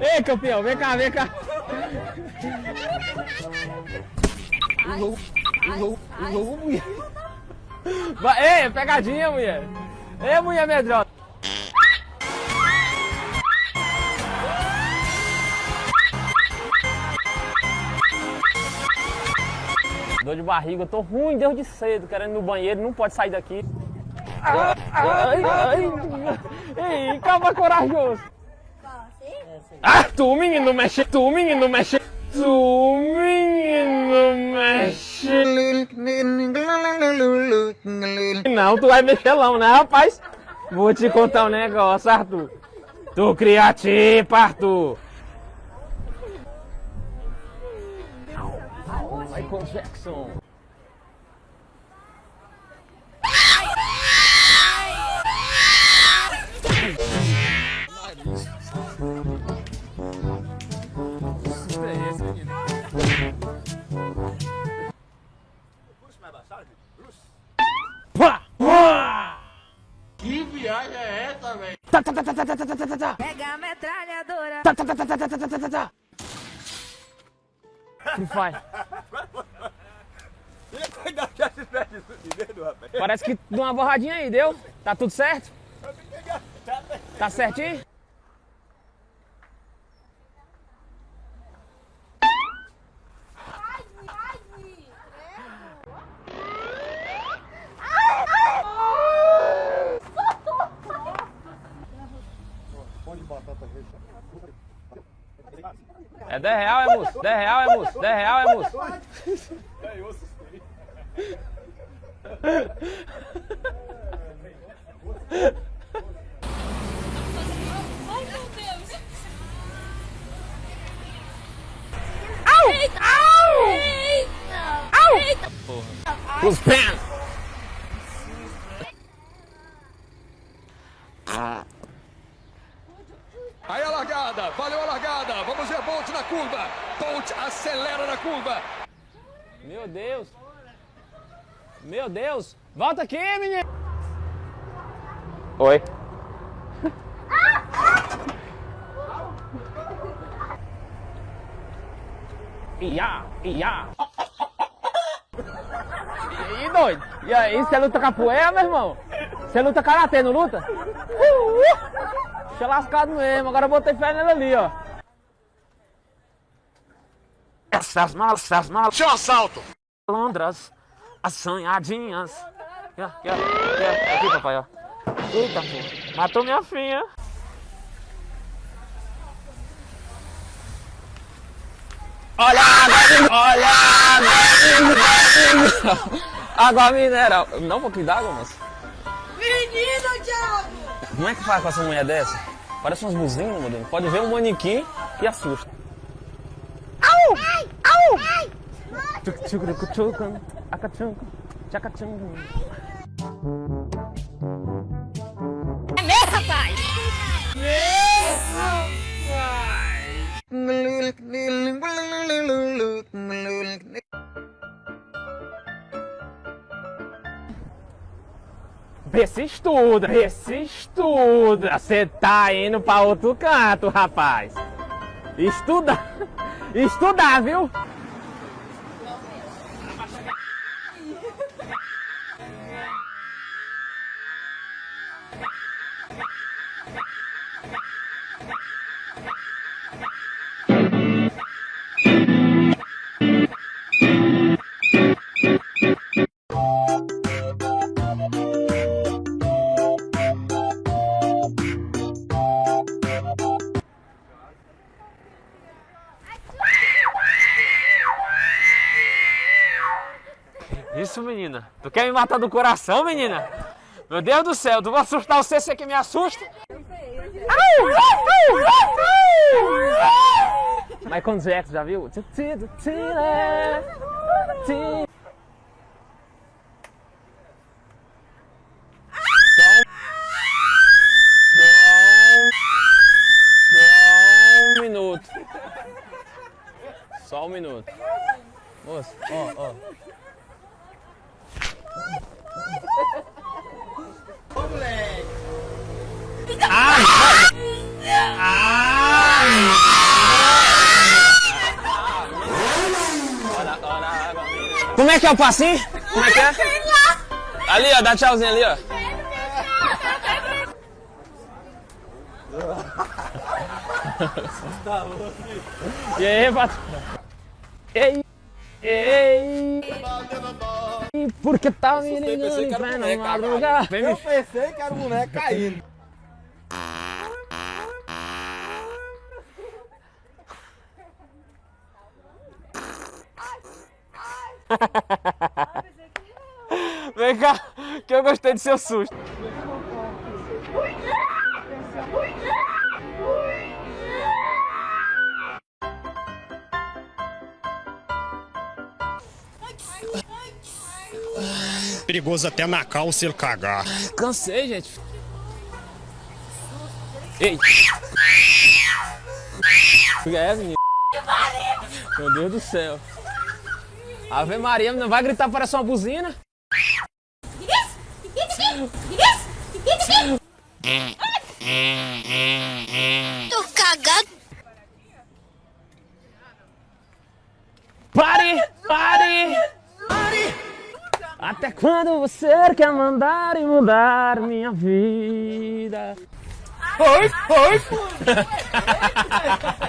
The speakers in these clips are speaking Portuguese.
Ei, campeão, vem cá, vem cá. Louco, louco, louco, mulher. Vai, ei, pegadinha, mulher. Ei, mulher medrosa. Barriga, eu tô ruim desde cedo, querendo ir no banheiro, não pode sair daqui. Ai, ai, ai. Ei, calma corajoso. Ah, tu menino mexe, tu menino mexe, tu menino mexe. Não, tu vai mexer não, né, rapaz? Vou te contar um negócio, Arthur. Tu criativo, Arthur. Michael Jackson. Pega a metralhadora. Tá, tá, tá, tá, tá, tá, tá, tá. Free Parece que deu uma borradinha aí, deu? Tá tudo certo? Tá certinho? 10 real, é moço? 10 real, é moço? 10 real, é moço? Ai, meu Deus! Eita! Au! Eita! Au! Eita! Os pés! Aí a largada, valeu a largada. Vamos ver Bolt na curva. Bolt acelera na curva. Meu Deus! Meu Deus! Volta aqui, menino! Oi. Ia, ia. E aí, doido? E aí, você luta capoeira, meu irmão? Você luta karatê, não luta? Deixa lascado mesmo, agora eu botei fé nele ali, ó. Essas malas, essas malas. Tinha um assalto. Londras, as sonhadinhas. Aqui, ó, aqui, ó, aqui, ó. aqui, papai, ó. Eita, pô. Matou minha filha. Olha, olha, água mineral. Não, um pouquinho d'água, moço. Menino, Thiago! Como é que faz com essa mulher dessa? Parece umas buzinas, meu Deus. Pode ver um manequim e assusta. Au! Au! Tchucurucuchucam, acachunca, tchacachunca. É mesmo, rapaz? Vê se estuda, vê se estuda. Você tá indo pra outro canto, rapaz. Estuda, estudar, viu? Tu quer me matar do coração, menina? Meu Deus do céu, tu vai assustar você, você que me assusta? Michael Jackson, já viu? É que o passinho? Como é que é? Ali, ó, dá tchauzinho ali, ó. E aí, patrão? Ei, ei. Porque tá me ligando em plena madrugada. Me pensei que era o boneco caindo. Vem cá, que eu gostei do seu susto. Perigoso até na calça ele cagar. Cansei, gente. Ei. É, menino. Meu Deus do céu. Ave Maria, não vai gritar, parece uma buzina. Tô cagado. Pare! Pare! Até quando você quer mandar e mudar minha vida? Oi, oi.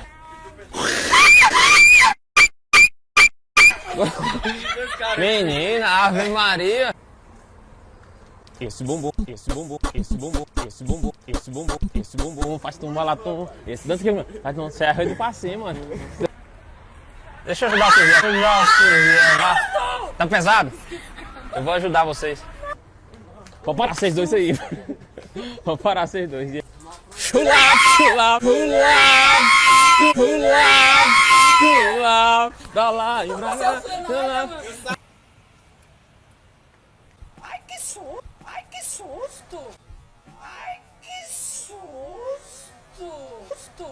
Menina, Ave Maria! Esse bumbum, esse bumbum, esse bumbum, esse bumbum, esse bumbum, esse bumbum faz tumba latom. Esse dança que faz um serra do passinho, mano. Deixa eu ajudar vocês, deixa eu ajudar vocês. Tá pesado? Eu vou ajudar vocês. Vou parar vocês dois aí. Vou parar vocês dois. Chula, chula, chula, chula, chula, pra lá e pra cá. chula. Ai, que susto. Ai, que susto. Ai, que susto. Susto.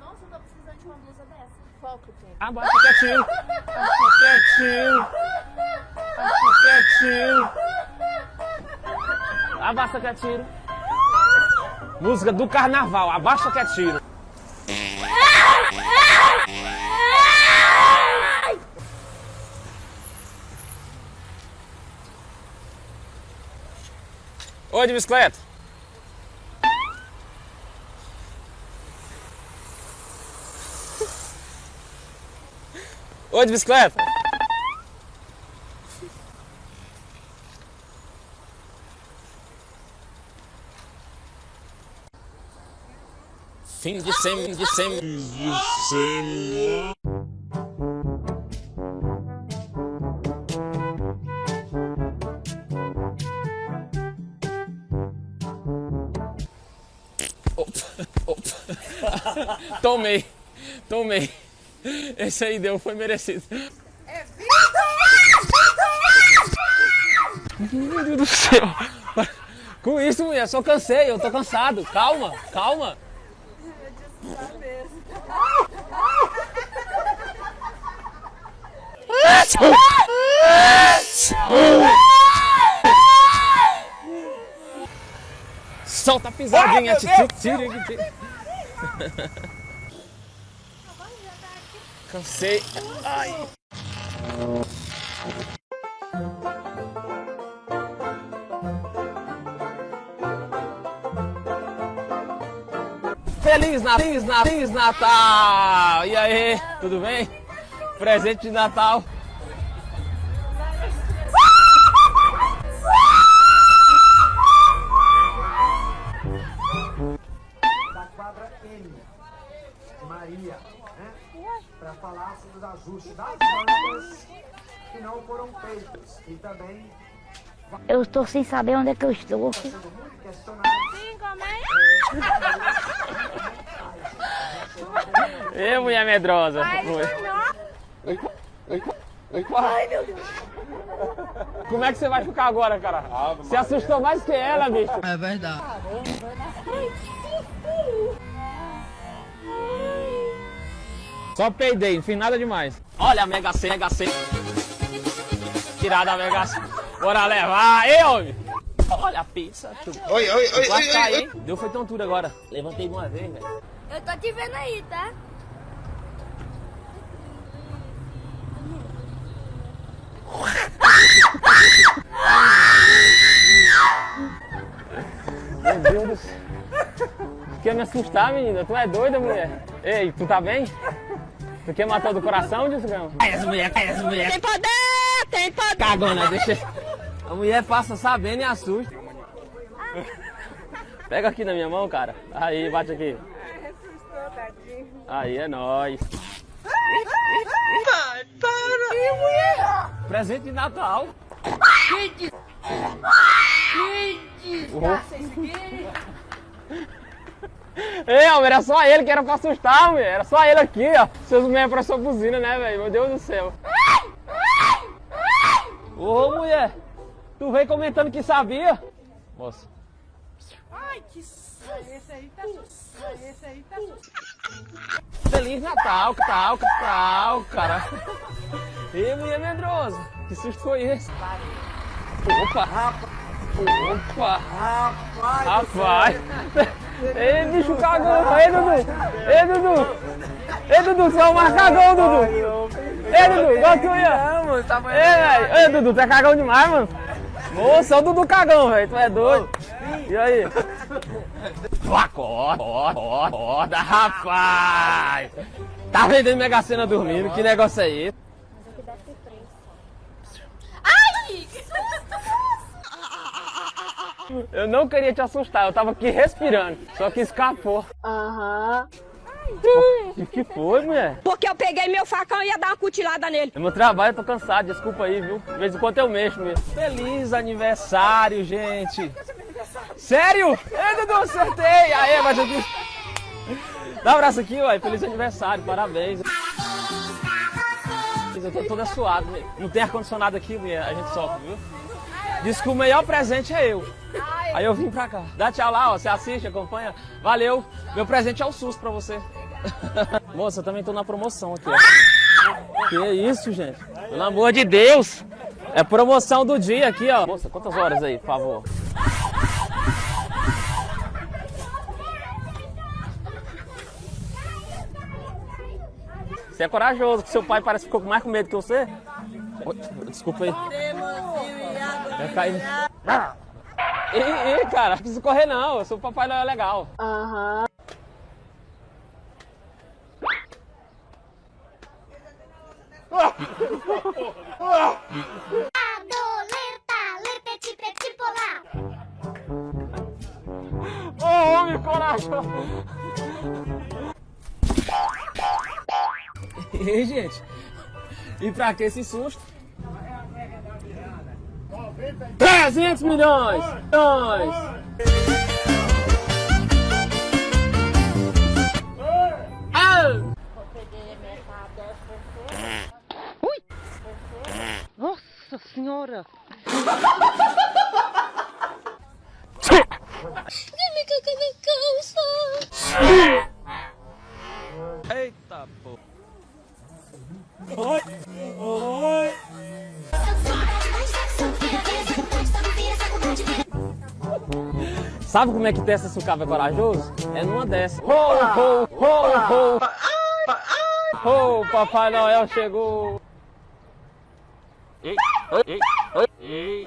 Nossa, eu tô precisando de uma blusa dessa. Qual que tem? Abaixa quietinho. Abaixa quietinho. Abaixa quietinho. Abaixa quietinho. Música do carnaval. Abaixa quietinho. Oi, de bicicleta. Oi, de bicicleta. Fim de sem, de sem, de Tomei, tomei. Esse aí deu, foi merecido. Meu Deus do céu. Com isso, mulher, só cansei, eu tô cansado. Calma, calma. Solta a pisadinha, tira, tira, tira. Cansei. Ai. Feliz Natal, Feliz Natal, Feliz Natal! E aí, tudo bem? Presente de Natal. Né? Para falar sobre os ajustes das bandas que não foram feitos. E também Eu estou sem saber onde é que eu estou. sendo muito questionado Ê, mulher medrosa. Ai, meu Deus. Como é que você vai ficar agora, cara? Você assustou mais que ela, bicho. É verdade. Só peidei, não fiz nada demais. Olha a Mega C, Mega C. Tirada a Mega C. Bora levar, ei homem. Olha a pizza, tu. Oi, oi, oi, oi, caí. Oi, oi. Deu foi tontura agora. Levantei uma vez, velho. Eu tô te vendo aí, tá? Meu Deus do céu. Quer me assustar, menina? Tu é doida, mulher? Ei, tu tá bem? Tu quer matar do coração, desgrama? Essa mulher, essa mulher. Tem poder, tem poder. Cagona, deixa. A mulher passa sabendo e assusta. Pega aqui na minha mão, cara. Aí, bate aqui. Aí é nóis. Vai, para! Ih, mulher! Presente de Natal. Gente! Gente! Ei, homem, era só ele que era pra assustar, homem. Era só ele aqui, ó. Seus mulheres pra sua buzina, né, velho? Meu Deus do céu. Ô, mulher. Tu veio comentando que sabia. Moça. Ai, que susto! Esse aí tá susto. Esse aí tá susto. Feliz Natal, que tal, que tal, cara. Ei, mulher medrosa. Que susto foi esse? Opa. Opa. Rapaz. Ei, bicho cagão. Ei, Dudu. Ei, Dudu. Ei, Dudu, você é um mais cagão, Dudu. Ei, Dudu, igual tu ia. Ei, velho. Ei, Dudu, tu é cagão demais, mano. Moça, é o Dudu cagão, velho. Tu é doido. E aí? Acorda, acorda, acorda, rapaz. Tá vendendo Mega Sena dormindo? Que negócio é esse? Ai, que susto! Eu não queria te assustar, eu tava aqui respirando. Só que escapou. Aham. O que foi, mulher? Porque eu peguei meu facão e ia dar uma cutilada nele. É meu trabalho, eu tô cansado, desculpa aí, viu? De vez em quando eu mexo mesmo. Feliz aniversário, gente! Sério? Ei, Dudu, acertei! Aê, mas eu disse... Dá um abraço aqui, ué. Feliz aniversário, parabéns. Eu tô toda suada. Não tem ar-condicionado aqui, mulher. A gente sofre, viu? Diz que o melhor presente é eu. Aí eu vim pra cá. Dá tchau lá, ó. Você assiste, acompanha. Valeu. Meu presente é o SUS pra você. Moça, eu também tô na promoção aqui, ó. Que isso, gente? Pelo amor de Deus. É promoção do dia aqui, ó. Moça, quantas horas aí, por favor? Você é corajoso, que seu pai parece que ficou mais com medo que você. Desculpa aí. Vai cair. Ei, ei, cara, não precisa correr não. Eu sou o papai não é legal. Aham. Ô, homem corajoso. Ei, gente. E pra que esse susto? 300 milhões! Milhões! Ah! Nossa senhora! Sabe como é que testa se o cabo é corajoso? É numa dessa. Ho, ho, ho, ho. Ho, Papai Noel chegou. Ei, ei, ei, ei.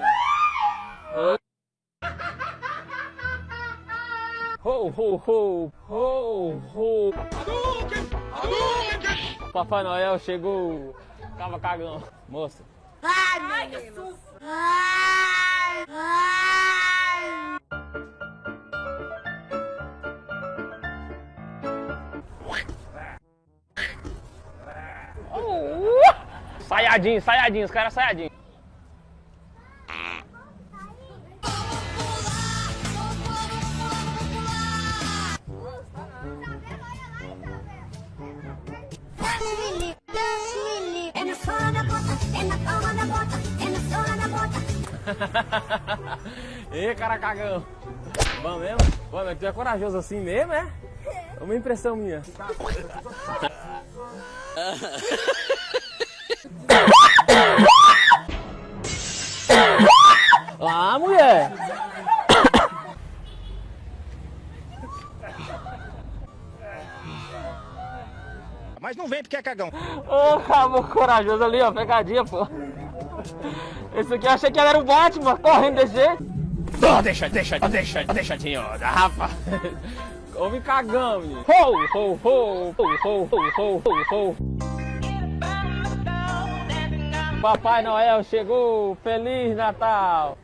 Ho, ho, ho, ho, ho. Papai Noel chegou. Tava cagão. Moça. Ai, que susto! Ai, ai. Saiadinho, saiadinho, os caras saiadinho. Ê, cara cagão. Bom mesmo? Mas tu é corajoso assim mesmo, é? É uma impressão minha. Lá, mulher! Mas não vem porque é cagão. Ô, cabo corajoso ali, ó, pegadinha, pô. Esse aqui eu achei que era o Batman, correndo desse jeito. Oh, deixa, deixa, deixa, deixadinho, rapaz. Houve cagão, menino. Ho, ho, ho, ho, ho, ho, ho, ho. Papai Noel chegou, Feliz Natal.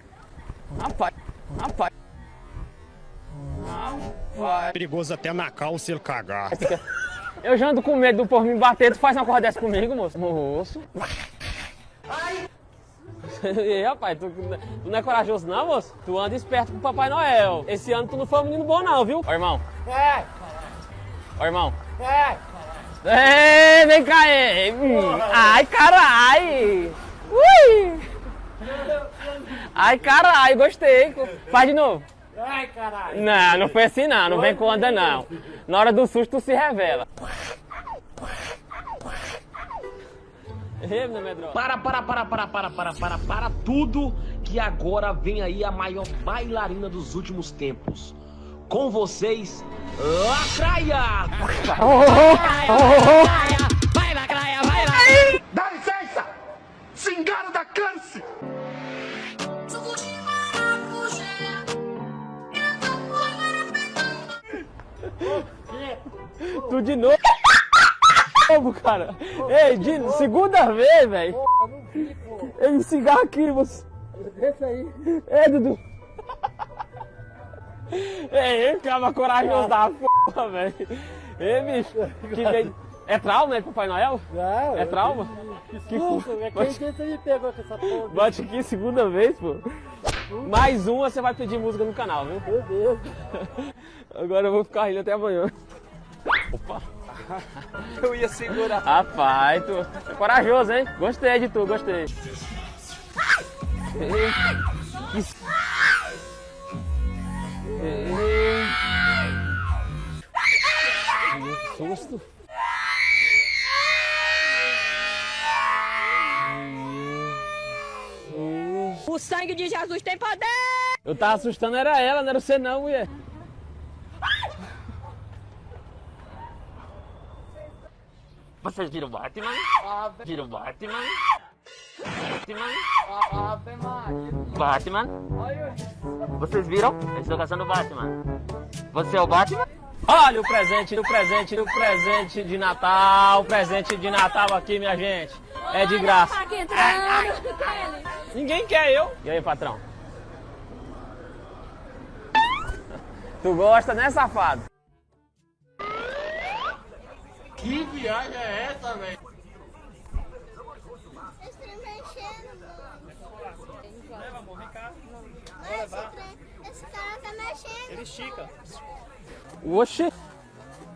Rapaz, rapaz. Rapaz. Perigoso até na calça ele cagar. Eu já ando com medo do povo me bater, tu faz uma coisa dessa comigo, moço? Moço. E aí, rapaz, tu, tu não é corajoso não, moço? Tu anda esperto com o Papai Noel. Esse ano tu não foi um menino bom não, viu? Ó, irmão. É, Ó, irmão. é. Ei, vem cá, ei. Hum. Ai, carai. Ui. Ai, carai, gostei. Faz de novo. Ai, caralho. Não, não foi assim não, não vem com onda não. Na hora do susto tu se revela. Ei, meu medrosa. Para, para, para, para, para, para, para, para tudo que agora vem aí a maior bailarina dos últimos tempos. Com vocês, Lacraia! Vai, Lacraia, vai, Lacraia! Dá licença! Cingaro da câncer! Tu de novo. Novo, cara. Ei, de segunda vez, velho. Ei, cigarro aqui, você. Deixa aí. Ei, Dudu. Ei, ele ficava corajoso da porra, velho. Ei, bicho. Que. É trauma, né, Papai Noel? Não, É trauma? Que susto, é quem que você me pegou com essa porra? Bate aqui segunda vez, pô. Mais uma você vai pedir música no canal, viu? Meu Deus. Agora eu vou ficar rindo até amanhã. Opa. Eu ia segurar. Rapaz, tu é corajoso, hein? Gostei de tu, gostei. Ei, que Ei. Que susto. O sangue de Jesus tem poder! Eu tava assustando, era ela, não era você não, mulher. Vocês viram Batman? Viram Batman? Batman? Batman? Vocês viram? Eu estou caçando Batman. Você é o Batman? Olha o presente, o presente, o presente de Natal, o presente de Natal aqui, minha gente. É de graça. Ninguém quer eu. E aí, patrão? Tu gosta, né, safado? Que viagem é essa, velho? Esse trem mexendo, mano. Leva, amor, vem cá. Esse, esse cara tá mexendo. Ele estica. Oxi.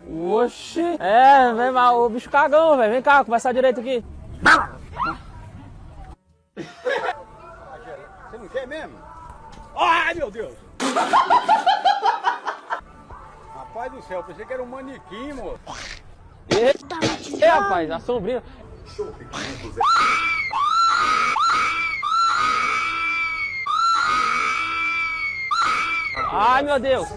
Oxi. É, vem mal, o bicho cagão, velho. Vem cá, conversar direito aqui. Você não quer mesmo? Ai, meu Deus! Rapaz do céu, pensei que era um manequim, moço. Rapaz, a sombrinha. Ai, meu Deus.